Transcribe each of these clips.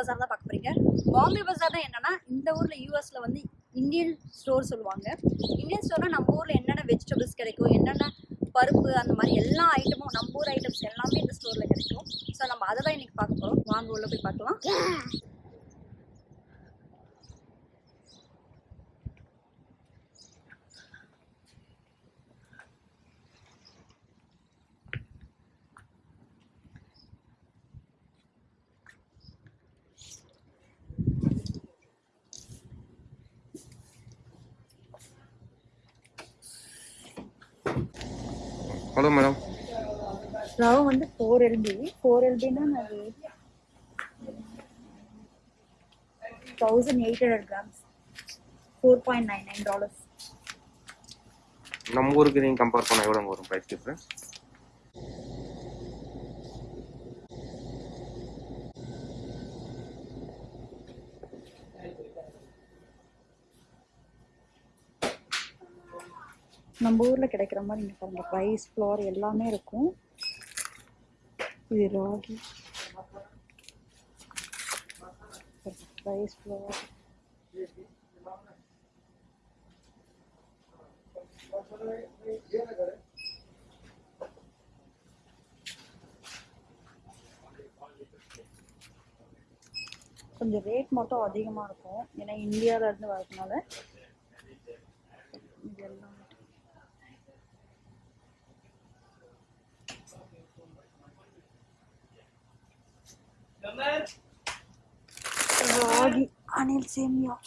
பஜார் தான் பார்க்க போகிறீங்க பாம்பே பஜார் தான் என்னென்னா இந்த ஊரில் யூஎஸில் வந்து இந்தியன் ஸ்டோர் சொல்லுவாங்க. இந்தியன் ஸ்டோர்னால் நம்ம ஊரில் என்னென்ன வெஜிடபிள்ஸ் கிடைக்கும் என்னென்ன பருப்பு அந்த மாதிரி எல்லா ஐட்டமும் நம்ம ஊர் ஐட்டம்ஸ் எல்லாமே இந்த ஸ்டோரில் கிடைக்கும். ஸோ நம்ம அதை தான் இன்றைக்கி பார்க்க போகிறோம் வாங்க உள்ள போய் பார்க்கலாம். ஹலோ மேடம் ரவை வந்து ஃபோர் எல்பி ஃபோர் எல்பின்னா அது thousand eight hundred grams four point nine nine dollars நம்ம ஊருக்கு நீங்கள் கம்பேர் பண்ண எவ்வளோ வரும் ப்ரைஸ் டிஃப்ரென்ஸ் நம்ம ஊரில் கிடைக்கிற மாதிரி இங்கே பாருங்கள் ரைஸ் ஃப்ளோர் எல்லாமே இருக்கும். இது ராகி. ரைஸ் ஃப்ளோர் கொஞ்சம் ரேட் மட்டும் அதிகமாக இருக்கும். ஏன்னா இந்தியாவிலேருந்து வரதுனால இது எல்லாம் Rodi Anil ah, Semio.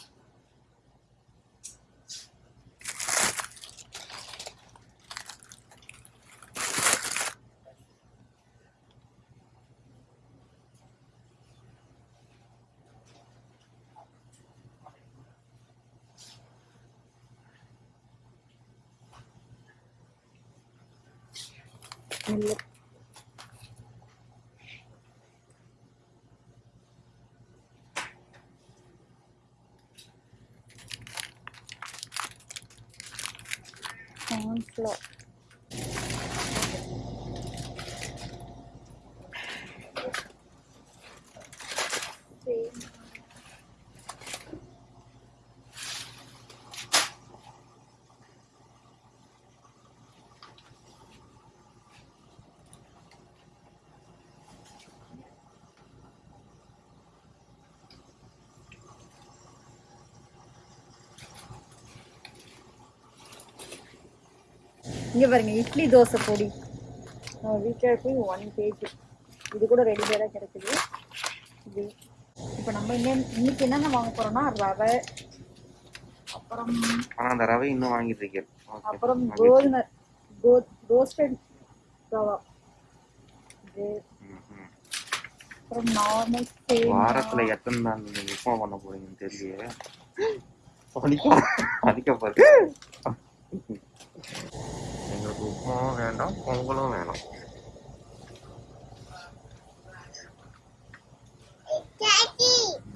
இங்க பாருங்க இட்லி தோசை பொடி. வீட்டில் போய் ஒன் கேஜி இது கூட ரெடிமேடாக கிடைக்குது. இது. இப்போ நம்ம இங்க இன்னைக்கு என்னென்ன வாங்க போறோம்னா ரவை அப்புறம் ஆனால் அந்த ரவை இன்னும் வாங்கிட்டு இருக்கேன் அப்புறம் கோதுமை கோ ரோஸ்டட் ரவா. இது. அப்புறம் நார்மல் வாரத்துல எத்தனை நாள் நீங்க உப்புமா பண்ண அடிக்க அடிக்க பாரு எங்களுக்கு உப்புமாவும் வேண்டாம் பொங்கலும் வேணும்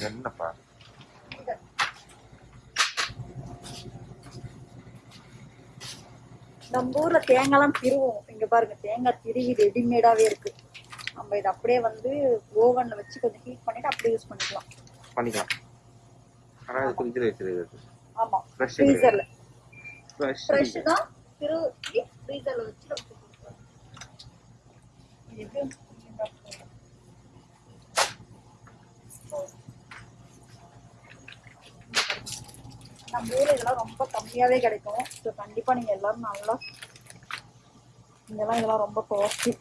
என்னப்பா நம்ம ஊர்ல தேங்காய்லாம் திருவோம். இங்க பாருங்க தேங்காய் திருவி ரெடிமேடாவே இருக்கு. நம்ம இதை அப்படியே வந்து ஓவன்ல வச்சு கொஞ்சம் ஹீட் பண்ணிட்டு அப்படியே யூஸ் பண்ணிக்கலாம். பண்ணிக்கலாம். ஆனால் அது ஃப்ரிட்ஜில் வச்சிருக்கிறது ஆமா. Fresh ஃப்ரீசர்ல ஃப்ரெஷ் ஃப்ரெஷ் தான் திரு ஃப்ரீசர்ல வச்சு நம்ம கொடுக்கலாம். இது நம்ம ஊர்ல இதெல்லாம் ரொம்ப கம்மியாவே கிடைக்கும் ஸோ கண்டிப்பா நீங்க எல்லாரும் நல்லா இங்கெல்லாம் இதெல்லாம் ரொம்ப காஸ்ட்லி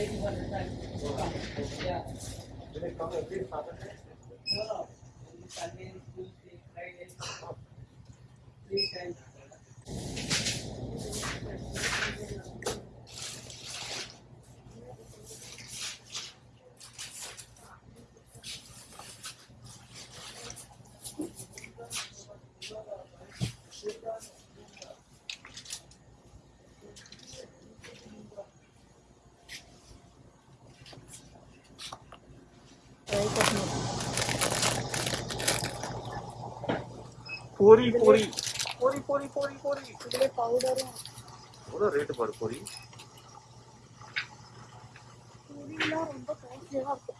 Eighty-one percent. Yeah. பொரி பொரி பொரி பொரி பொரி பொரி இதுல பவுடரும் எவ்வளோ ரேட்டு பாரு பொரி பொரியெல்லாம் ரொம்ப காஸ்ட்லியாக இருக்கும்.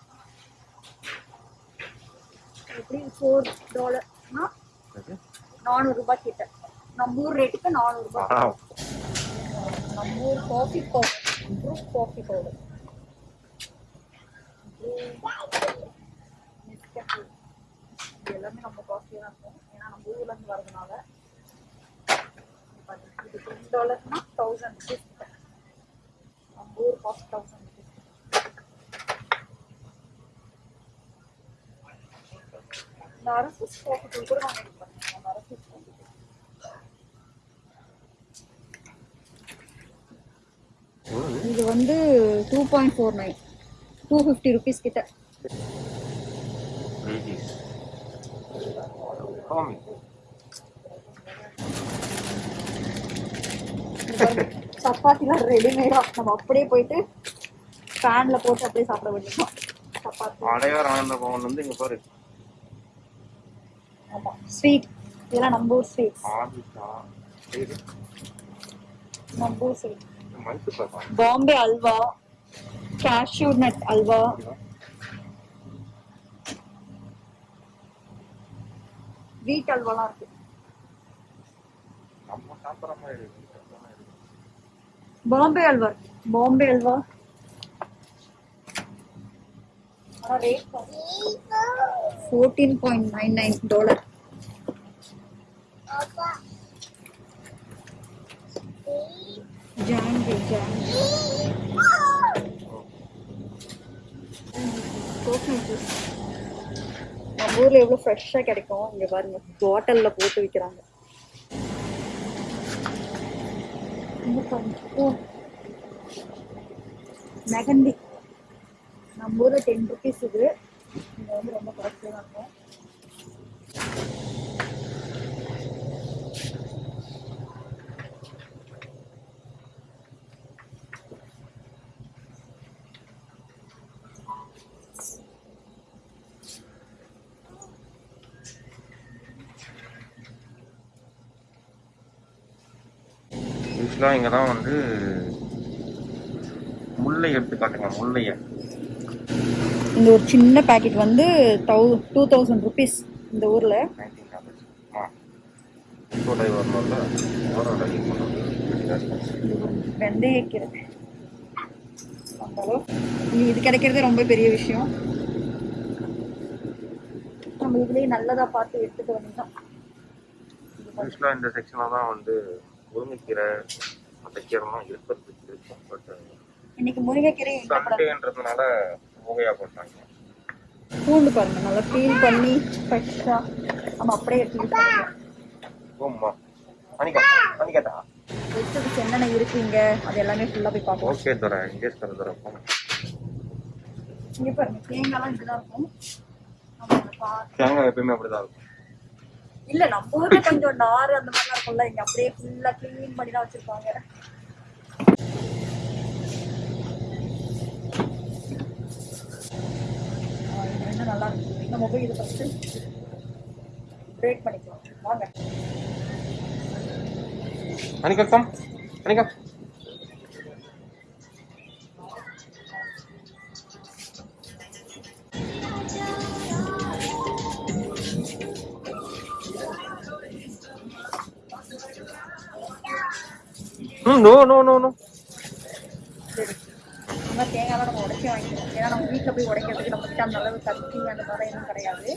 எப்படி ஃபோர் டாலர்னா நானூறு ரூபாய் கிட்ட. நம்ம ஊர் ரேட்டுக்கு நானூறு ரூபாய் ஆ. நம்ம ஊர் காஃபி பவுடர் காஃபி பவுடர் எல்லாமே நம்ம தான் இருக்கும். ஏன்னா இருந்து வரதுனால இது டென் டாலர்னா தௌசண்ட் ருபீஸ் நம்ம ஊர் காஸ்ட் தௌசண்ட் ருபீஸ் இந்த அரசு காஃபி தூள் கூட நான் make அந்த அரசு காஃபி இது வந்து two point four nine two fifty rupees கிட்ட. Ladies. Come. சப்பாத்திலாம் ரெடிமேடா நம்ம அப்படியே போயிட்டு ஃபேன்ல போட்டு அப்படியே சாப்பிட வேண்டியதுதான். சப்பாத்தி. அடையார் ஆனந்த பவன் வந்து இங்க பாரு. ஆமா. ஸ்வீட் இதெல்லாம் நம்ம ஊர் ஸ்வீட்ஸ் ஆதிஷா சரி நம்ம ஊர் sweet Bombay halwa. Cashew nut halwa. Wheat அல்வாலாம் இருக்கு. நம்ம சாப்பிட்ற மாதிரி இருக்கு. பாம்பே அல்வா இருக்கு. பாம்பே அல்வா ஆனா rate fourteen point nine nine dollar ஜாங்கி ஜாங்கி கோகனட் ஜூஸ் நம்ம ஊர்ல எவ்வளவு ஃப்ரெஷ்ஷா கிடைக்கும்? இங்க பாருங்க பாட்டில்ல போட்டு விக்கிறாங்க. இங்க பாருங்க. மெகந்தி நம்ம ஊர்ல டென் ருபீஸ் இது இங்க வந்து ரொம்ப காஸ்ட்லியாக இருக்கும் யூஸ்வலாக இங்கே தான் வந்து முல்லை எடுத்து காட்டுங்க முல்லையை. இந்த ஒரு சின்ன பேக்கெட் வந்து தௌ டூ தௌசண்ட் ருபீஸ் இந்த ஊர்ல. வெந்தயக்கீரை இது- கிடைக்கிறதே ரொம்ப பெரிய விஷயம். நம்ம இதுலயே நல்லதா பார்த்து எடுத்துக்க வேண்டியதான் இந்த செக்ஷனில் தான் வந்து முருங்கைக்கீரை மற்ற கீரைலாம் இருக்கிறதுக்கு இருக்கும் பட் இன்னைக்கு முருங்கைக்கீரை சண்டேன்றதுனால புகையாக போட்டாங்க. பூண்டு பாருங்க நல்லா பீல் பண்ணி ஃப்ரெஷ்ஷா நம்ம அப்படியே எடுத்து யூஸ் பண்ணிக்கலாம். ஓம்மா. அனிகா அனிகாதா வெஜிடபிள்ஸ் என்னென்ன இருக்குங்க? அது எல்லாமே ஃபுல்லா போய் பார்ப்போம். ஓகே தர இங்கேஸ் தர தர இங்க பாருங்க தேங்காய்லாம் இப்படிதான் இருக்கும். நம்ம இதை பார்த்து தேங்காய் எப்பயுமே அப்படிதான் இருக்கும். இல்ல நம்ம ஊர்ல கொஞ்சம் நாறு அந்த மாதிரிலாம் இருக்கும்ல இங்க அப்படியே ஃபுல்லா க்ளீன் பண்ணி தான் வச்சிருப்பாங்க. என்ன நல்லா இருக்கு? நம்ம போய் இதை ஃபர்ஸ்ட் பிரேக் பண்ணிக்கலாம். வாங்க. Anika come no no no no சரி நம்ம உடச்சி வாங்கிக்கலாம் ஏன்னா நம்ம வீட்டில் போய் உடைக்கிறதுக்கு நம்ம கிட்ட அந்த அளவு கத்தி அந்த மாதிரி எதுவும் கிடையாது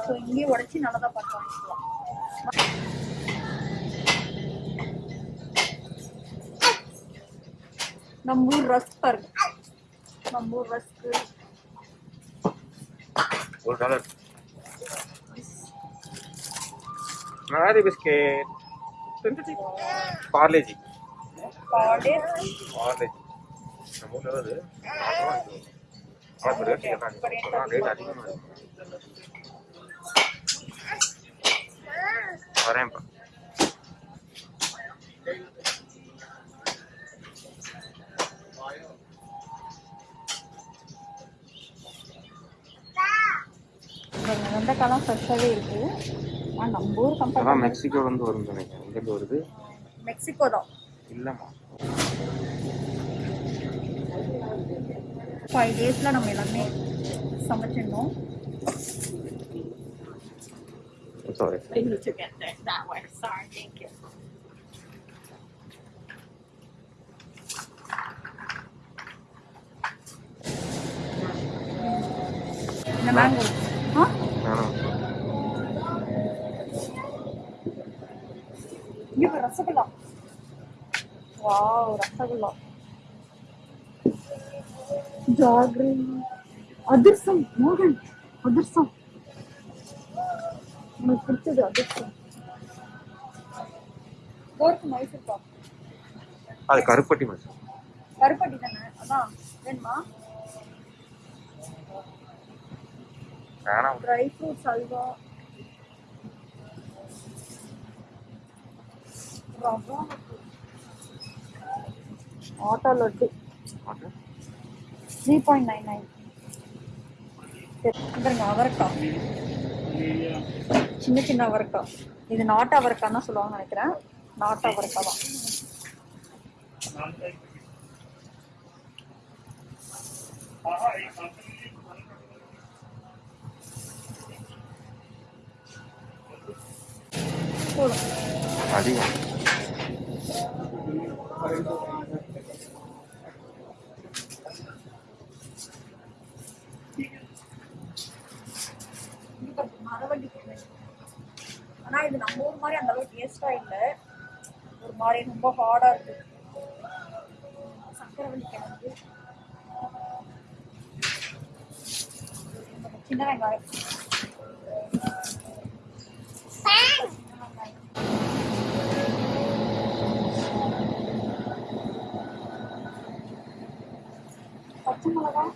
ஸோ இங்கேயே உடச்சி நல்லதாக பார்த்து வாங்கிக்கலாம் நம்ம ஊர் ரஸ் பாருங்க நம்ம ஊர் ரஸ்க்கு ஒரு டாலர் மேரி பிஸ்கெட் பார்லேஜி பாடே. பார்லேஜி நம்ம ஊர்ல வருது ரேட் கேட்டாங்க ரேட் இருக்கு. வரேன்ப்பா. வெண்டைக்காலாம் ஃப்ரெஷ்ஷாகவே இருக்கு. ஆனால் நம்ம ஊர் கம்பேர் மெக்சிகோலேருந்து வரும்னு நினைக்கிறேன் எங்கேருந்து வருது? மெக்சிகோ தான் இல்லைம்மா ஃபைவ் டேஸில் நம்ம எல்லாமே சமைச்சிருந்தோம் sorry I need to get there that way. Sorry, thank you. இந்த mango Wow rasgulla. Jaggery. Adhirasam மோகன். அதிர்சம். உனக்கு பிடிச்சது அதிர்சம். கோருக்கு மைசூர் பாக். அது கருப்பட்டி மச்சான் கருப்பட்டி தானே? அதான். வேணுமா? வேணாம். Dry fruits halwa. ரவா. ஆட்டோ லட்டு மாட்டேன் த்ரீ பாயிண்ட் நைன் நைன் பாருங்க அவரைக்காய் சின்ன சின்ன அவரைக்காய் இது நாட்டு அவரைக்காய் தான் சொல்லுவாங்கன்னு நினைக்கிறேன் நாட்டு அவரைக்காய் தான் போதும் அதிகம் மரவள்ளி கிழங்கு. ஆனா இது நம்ம ஊர் மாதிரி அந்த டேஸ்டா இல்ல. ஒரு மாதிரி ரொம்ப ஹார்டா இருக்கு. சக்கரவள்ளி கிழங்கு. சின்ன வெங்காயம். பச்சை மிளகாய்.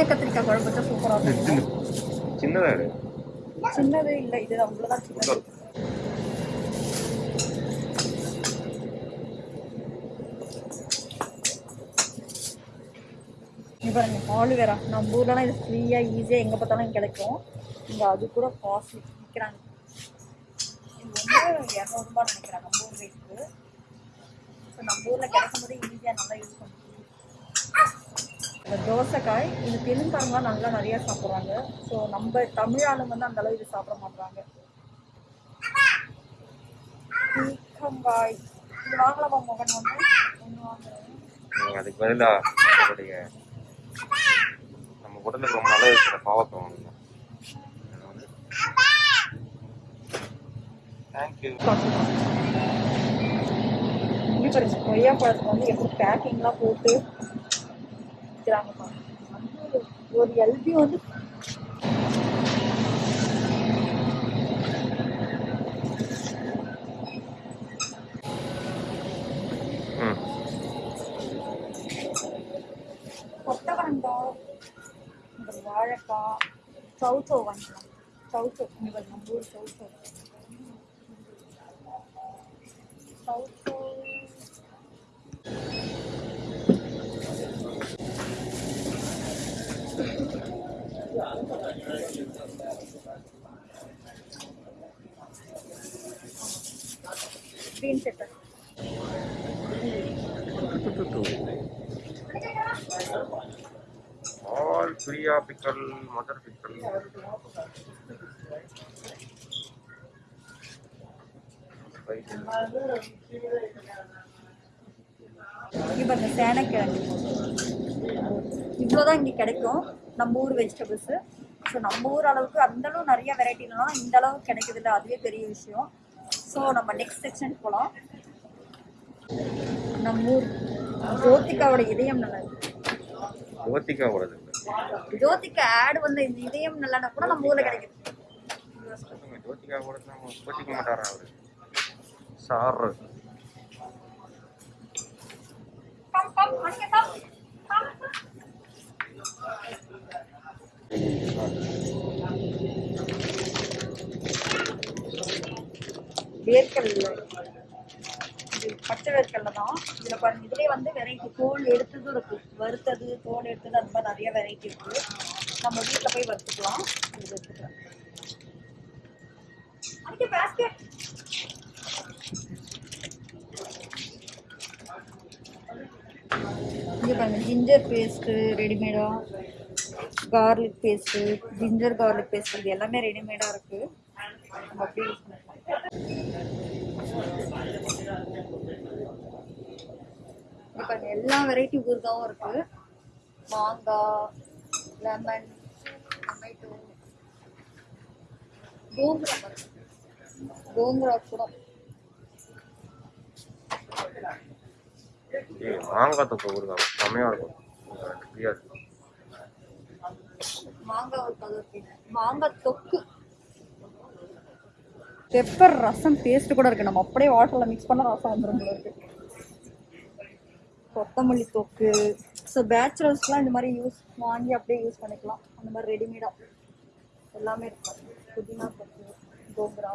எண்ணெய் கத்திரிக்காய் குழம்பு வச்சா சூப்பரா இருக்கும். சின்னதா இரு சின்னது இல்ல இது அவ்வளவுதான் சின்னது. இங்க பாருங்க ஆலுவேரா நம்ம ஊர்லலாம் இது ஃப்ரீயா ஈஸியா எங்க பார்த்தாலும் கிடைக்கும். இங்க அது கூட காஸ்ட்லி விற்கிறாங்க இது வந்து இரநூறுபா நினைக்கிறேன் நம்ம ஊர் ரேட்டுக்கு ஸோ நம்ம ஊர்ல கிடைக்கும் போது ஈஸியா நல்லா யூஸ் பண்ணுவோம் இந்த தோசைக்காய் இது தெலுங்காரங்களாம் நல்லா நிறைய சாப்பிட்றாங்க. ஸோ நம்ம தமிழ் ஆளுங்க வந்து அந்த அளவு இது சாப்பிட மாட்டாங்க பீக்கங்காய் இது வாங்கலாமா மகன் ஒன்று அதுக்கு பதிலா நம்மளுடைய நம்ம உடலுக்கு ரொம்ப நல்லது இருக்கிற பாவத்தை வாங்கணும் தேங்க்யூ கொய்யா பழத்துக்கு வந்து எப்படி பேக்கிங்லாம் போட்டு விற்கிறாங்க பாருங்க. வந்து ஒரு எல்பி வந்து கொத்தவரங்காய் வாழைக்காய் சவுச்சோ வாங்கிக்கலாம் சவுச்சோ இங்கே நம்ம ஊர் சவுச்சோ சவுச்சோ pepper. All Priya pickle mother pickle இங்கே பாருங்க சேனைக்கிழங்கு. இவ்வளோதான் இங்கே கிடைக்கும். நம்ம ஊர் வெஜிடபிள்ஸு ஸோ நம்ம ஊர் அளவுக்கு அந்த அளவு நிறைய வெரைட்டி இல்லைனா இந்த அளவுக்கு கிடைக்குது இல்லை அதுவே பெரிய விஷயம். ஸோ நம்ம நெக்ஸ்ட் செக்ஷன் போகலாம் நம்ம ஊர் ஜோதிகாவோட இதயம் நல்லது ஜோதிகா ஓடுது ஜோதிகா ஆட் வந்து இந்த இதயம் நல்லனா கூட நம்ம ஊரில் கிடைக்குது. ஜோதிகா ஓடுது கோச்சிக்க மாட்டாரா அவரு சார் கம் கம் வேர்க்கடலை. இது பச்சை வேர்க்கடலை தான். இதில் பாருங்க இதுலேயே வந்து வெரைட்டி தோல் எடுத்ததும் இருக்கு. வறுத்தது தோல் எடுத்தது அந்த மாதிரி நிறைய வெரைட்டி இருக்கு. நம்ம வீட்டில் போய் வறுத்துக்கலாம். இது எடுத்துக்கலாம் அங்கே இங்கே பாருங்க ஜிஞ்சர் பேஸ்ட்டு ரெடிமேடாக garlic paste ginger garlic paste இது எல்லாமே ரெடிமேடாக இருக்குது நம்ம அப்படியே யூஸ் பண்ணிக்கலாம் பாருங்க எல்லா வெரைட்டி ஊறுகாவும் இருக்குது மாங்காய் லெமன் டொமேட்டோ கோங்குரா கோங்குரா கூட. மாங்காய் இருக்கும். ஒரு இருக்கு மாங்காய் தொக்கு. பெப்பர் ரசம் பேஸ்ட் கூட இருக்கு. நம்ம அப்படியே வாட்டர்ல மிக்ஸ் பண்ண ரசம் வந்துடும் போல கொத்தமல்லி தொக்கு. ஸோ பேச்சுலர்ஸ்லாம் இந்த மாதிரி யூஸ் வாங்கி அப்படியே யூஸ் பண்ணிக்கலாம். அந்த மாதிரி ரெடிமேடாக எல்லாமே இருக்கும். புதினா தொக்கு கோங்குரா.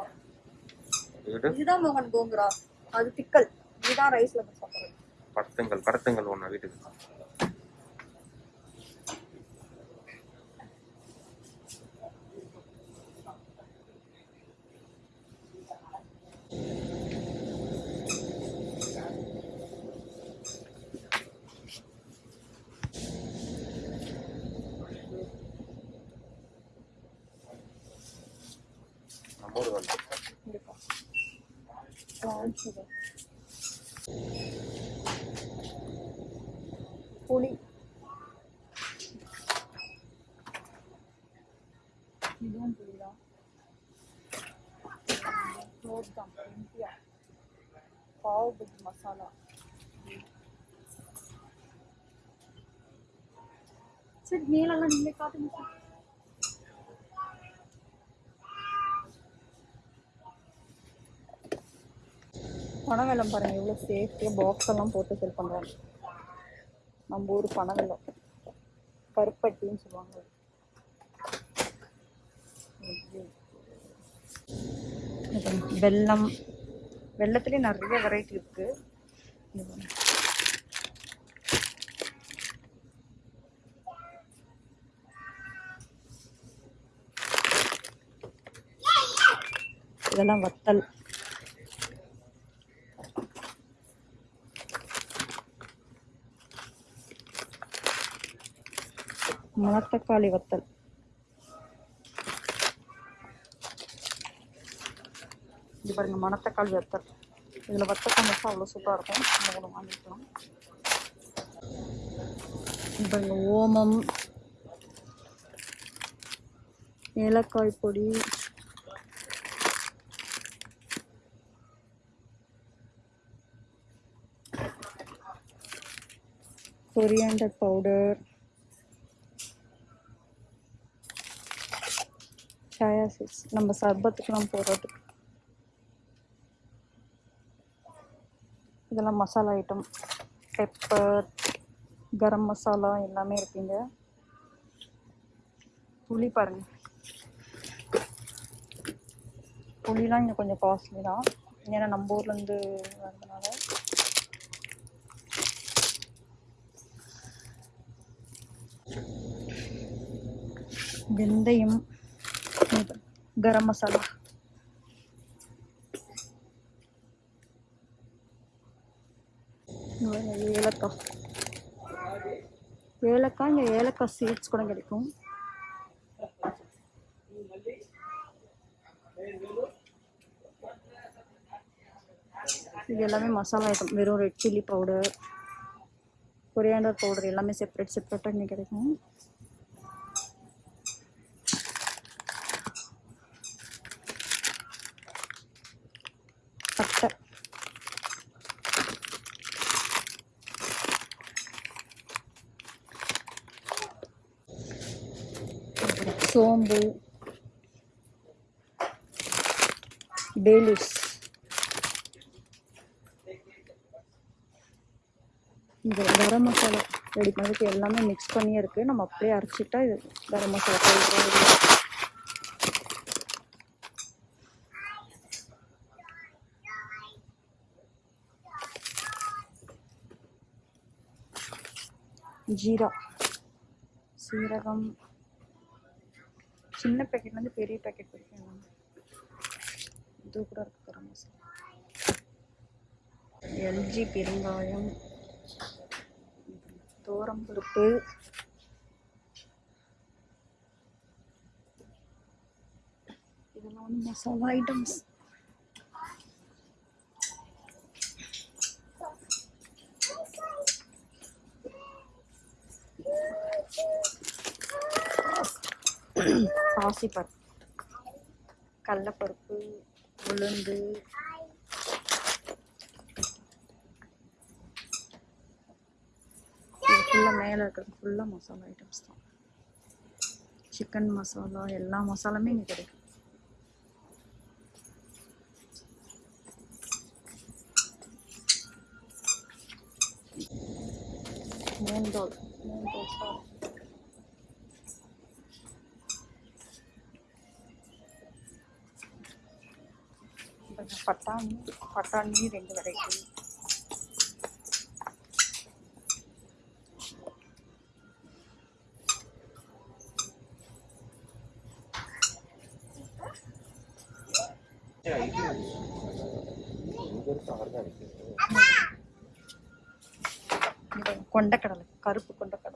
இது இதுதான் மோகன் கோங்குரா. அது பிக்கல் இதுதான் ரைஸ்ல சாப்பிட்றது. கடத்துங்கள் கடத்துங்கள் ஒன்று வீட்டுக்கு. Brown sugar. புளி இதுவும் புளிதான் தான் இந்தியா பாவ் பஜ்ஜி மசாலா சரி மேலெல்லாம் நீங்களே காட்டுங்க சார் பனவெல்லம் பாருங்க எவ்வளோ சேஃப்டியாக பாக்ஸ் எல்லாம் போட்டு செல் பண்ணுறாங்க நம்ம ஊர் பனவெல்லம் கருப்பட்டின்னு சொல்லுவாங்க. வெள்ளம் வெல்லம். வெள்ளத்துலேயே நிறைய வெரைட்டி இருக்குது இதெல்லாம் வத்தல். மணத்தக்காளி வத்தல். இது பாருங்க மணத்தக்காளி வத்தல். இதில் வத்தல் சமைச்சா அவ்வளோ சூப்பராக இருக்கும். நம்ம கூட வாங்கிக்கலாம். இது பாருங்க ஓமம் ஏலக்காய் பொடி கொரியாண்டர் பவுடர் சாயா சீட்ஸ் நம்ம சர்பத்துக்கெலாம் போடுறதுக்கு இதெல்லாம் மசாலா ஐட்டம் பெப்பர் கரம் மசாலா எல்லாமே இருக்குங்க. புளி பாருங்க. புளிலாம் இங்கே கொஞ்சம் காஸ்ட்லி தான். ஏன்னா நம்ம ஊர்லேருந்து வரதுனால வெந்தயம். கரம் மசாலா. ஏலக்காய். ஏலக்காய் இங்கே ஏலக்காய் சீட்ஸ் கூட கிடைக்கும். இது எல்லாமே மசாலா ஐட்டம் வெறும் red chilli powder coriander powder எல்லாமே செப்பரேட் செப்பரேட்டாக இங்கே கிடைக்கும் பட்டை சோம்பு. டேலிஸ் இந்த கரம் மசாலா ரெடி பண்ணதுக்கு எல்லாமே மிக்ஸ் பண்ணியே இருக்குது நம்ம அப்படியே அரைச்சிட்டா இது கரம் மசாலா பவுடர் ஜீரா. சீரகம். சின்ன பேக்கெட்லேருந்து பெரிய பேக்கெட் வரைக்கும் எல்லாமே. இது கூட இருக்கு கரம் மசாலா எல்ஜி பெருங்காயம் தோரம்பருப்பு இதெல்லாம் வந்து மசாலா ஐட்டம்ஸ் பாசிப்பருப்பு கடலப்பருப்பு உளுந்து. இது ஃபுல்லாக மேலே இருக்கிறது ஃபுல்லாக மசாலா ஐட்டம்ஸ் தான். சிக்கன் மசாலா எல்லா மசாலாமே இங்கே கிடைக்கும். மூந்தோல் மூந்தோல் சாறு பட்டாணி பட்டாணி ரெண்டு வெரைட்டி ஆர்கானிக் இது கொண்டக்கடலை கருப்பு கொண்டக்கடலை.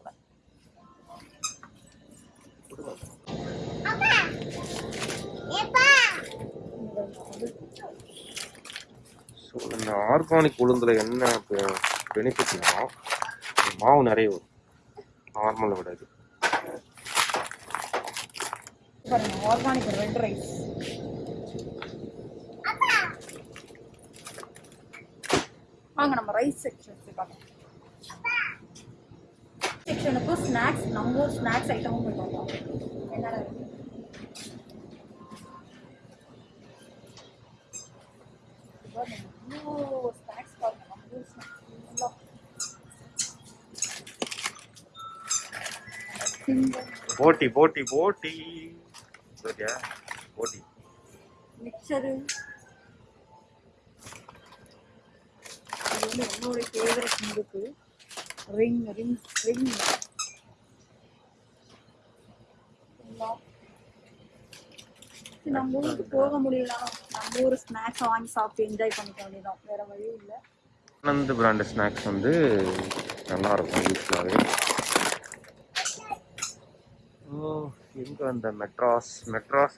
இந்த ஆர்கானிக் உளுந்துல என்ன பெனிஃபிட்னா மாவு நிறைய வரும். நார்மலை விட இது. ஆர்கானிக் ரெட் ரைஸ் வாங்க நம்ம ரைஸ் செக்ஷன் பார்க்கலாம். செக்ஷனுக்கும் ஸ்நாக்ஸ் நம்ம ஸ்நாக்ஸ் ஐட்டமும் போய் பார்க்கலாம். என்னென்ன இருக்கு பாருங்க, இவ்வளோ ஸ்நாக்ஸ் பாருங்க நம்ம ஊர் ஸ்நாக்ஸ் ஃபுல்லாக போட்டி போட்டி போட்டி. சரியா? போட்டி. மிக்சரு. வந்து என்னுடைய ஃபேவரட் முறுக்கு. ரிங் ரிங் ரிங் நம்ம ஊருக்கு போக முடியல நம்ம ஊர் ஸ்நாக்ஸ் வாங்கி சாப்பிட்டு என்ஜாய் பண்ணிக்க வேண்டியதான் வேற வழி இல்லை. ஆனந்த் பிராண்ட் ஸ்நாக்ஸ் வந்து நல்லா இருக்கும் யூஸ்ஃபுல்லாகவே எங்க அந்த மெட்ராஸ் மெட்ராஸ்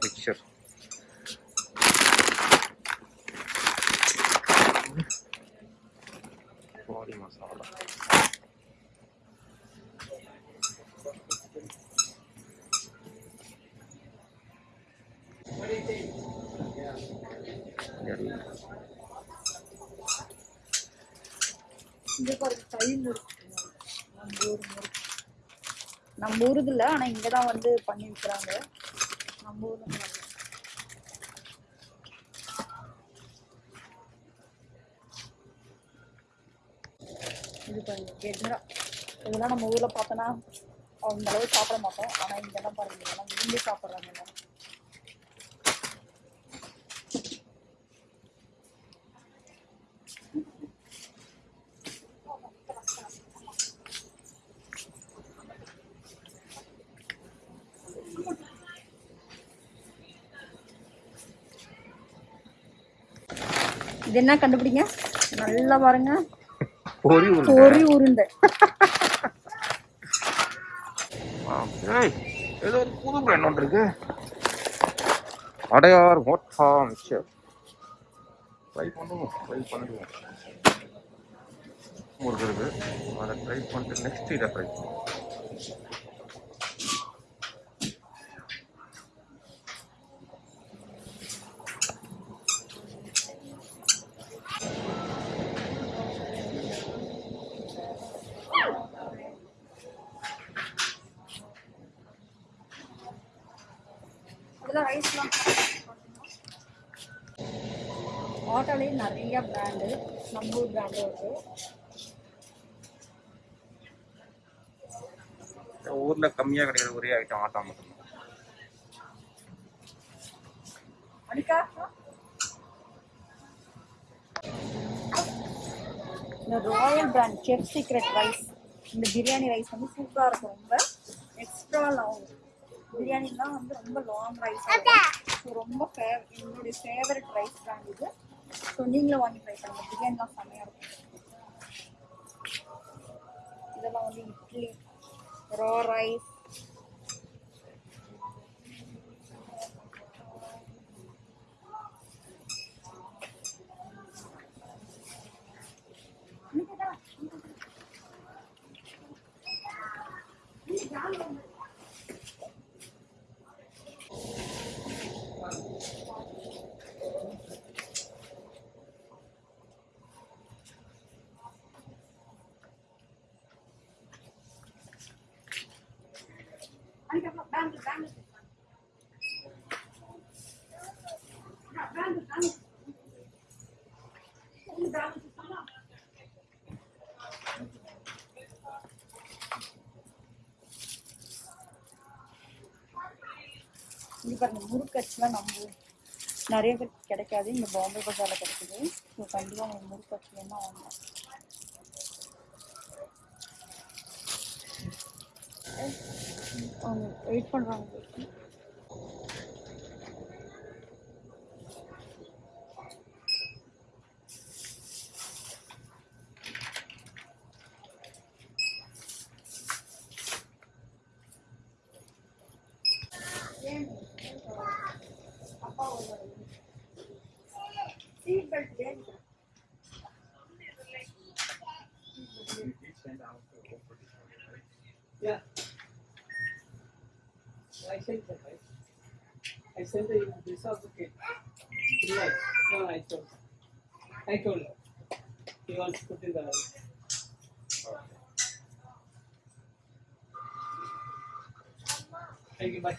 மிக்சர் பாடி மசாலா இங்கே பாருங்க கை முறுக்கு நம்ம ஊர் இல்லை ஆனால் இங்கே தான் வந்து பண்ணி வைக்கிறாங்க. நம்ம ஊர்ல இது பாருங்க கெட்ரா இதெல்லாம் நம்ம ஊரில் பார்த்தோன்னா அந்த அளவு சாப்பிட மாட்டோம். ஆனால் இங்கெல்லாம் பாருங்க இதெல்லாம் விரும்பி சாப்பிட்றாங்க எல்லாரும். என்ன கண்டுபிடிங்க? நல்லா பாருங்க. பொறி உருண்டை. ஏதோ ஒரு புது பிராண்ட் ஒன்று இருக்கு. அடையார் ட்ரை பண்ணுவோம் ட்ரை பண்ணுவோம். முருகருக்கு அதை ட்ரை பண்ணிட்டு நெக்ஸ்ட் இதை ட்ரை பண்ணுவோம். நிறைய பிராண்டு நம்ம ஊர் பிராண்டு இருக்கு. ஊர்ல கம்மியா கிடைக்கிற ஒரே ஐட்டம் ஆட்டா அனிகா இந்த royal brand chef secret rice இந்த பிரியாணி ரைஸ் வந்து சூப்பராக இருக்கும். ரொம்ப எக்ஸ்ட்ரா லாங் பிரியாணிலாம் வந்து ரொம்ப லாங் ரைஸ் ரொம்ப ஃபேவ் என்னுடைய ஃபேவரட் ரைஸ் பிராண்ட் இது. ஸோ நீங்களும் வாங்கி ட்ரை பண்ணுங்க பிரியாணிலாம் செம்மையாக இருக்கும் இதெல்லாம் வந்து இட்லி ரா ரைஸ் இது பாருங்க முறுக்கச்சுலாம் நம்ம நிறைய பேர் கிடைக்காது. இங்க பாம்பே பஜாரில் கிடைக்குது. ஸோ கண்டிப்பாக உங்களுக்கு முறுக்கச்சு என்ன வாங்கலாம். அவங்க வெயிட் பண்ணுறாங்க I told her. He wants to put in the house. Thank you, bye.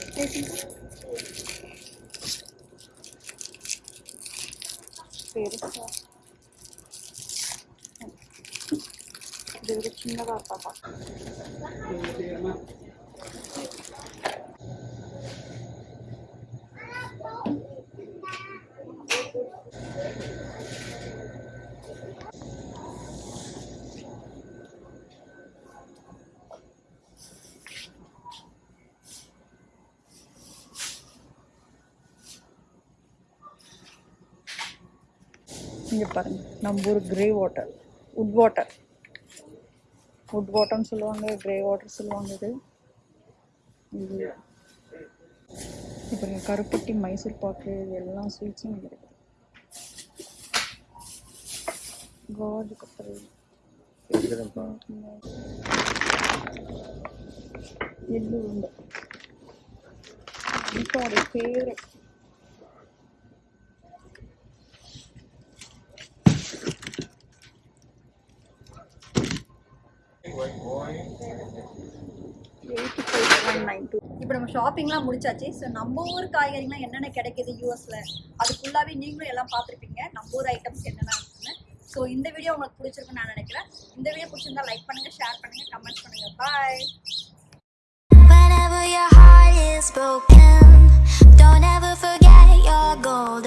Thank you. ஒரு சின்னதா இருக்கா பார்க்க. Thank you, ma'am. இங்க பாருங்க நம்ம ஊர் கிரே வாட்டர் உட் வாட்டர் உட் வாட்டர்னு சொல்லுவாங்க கிரே வாட்டர் சொல்லுவாங்க இது. இது. இப்போ கருப்பட்டி மைசூர் பாக்கு இது எல்லா ஸ்வீட்ஸும் இருக்குது காஜு இருக்குதுப்பா எள்ளு உருண்டை இப்போ ஃபேவரட் இப்போ நம்ம ஷாப்பிங்லாம் முடிச்சாச்சு. ஸோ நம்ம ஊர் காய்கறிலாம் என்னென்ன கிடைக்குது யூஎஸ்ல அது ஃபுல்லாகவே நீங்களும் எல்லாம் பார்த்துருப்பீங்க. நம்ம ஊர் ஐட்டம்ஸ் என்னென்ன இருக்குன்னு. ஸோ இந்த வீடியோ உங்களுக்கு பிடிச்சிருக்குன்னு நான் நினைக்கிறேன். இந்த வீடியோ பிடிச்சிருந்தா லைக் பண்ணுங்க ஷேர் பண்ணுங்க கமெண்ட் பண்ணுங்க. பாய் Whenever your heart is broken, don't ever forget your gold.